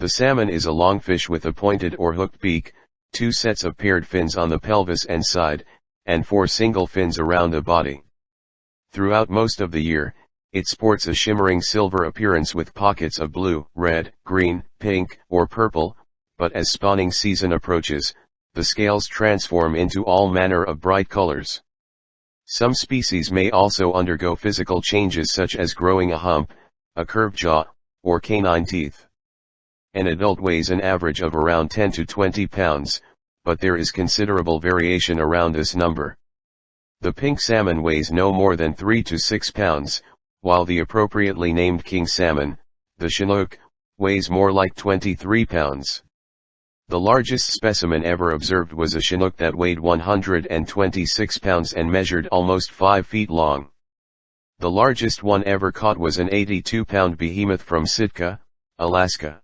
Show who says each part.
Speaker 1: The salmon is a longfish with a pointed or hooked beak, two sets of paired fins on the pelvis and side, and four single fins around the body. Throughout most of the year, it sports a shimmering silver appearance with pockets of blue, red, green, pink, or purple, but as spawning season approaches, the scales transform into all manner of bright colors. Some species may also undergo physical changes such as growing a hump, a curved jaw, or canine teeth. An adult weighs an average of around 10 to 20 pounds, but there is considerable variation around this number. The pink salmon weighs no more than 3 to 6 pounds, while the appropriately named king salmon, the chinook, weighs more like 23 pounds. The largest specimen ever observed was a chinook that weighed 126 pounds and measured almost 5 feet long. The largest one ever caught was an 82-pound behemoth from Sitka, Alaska.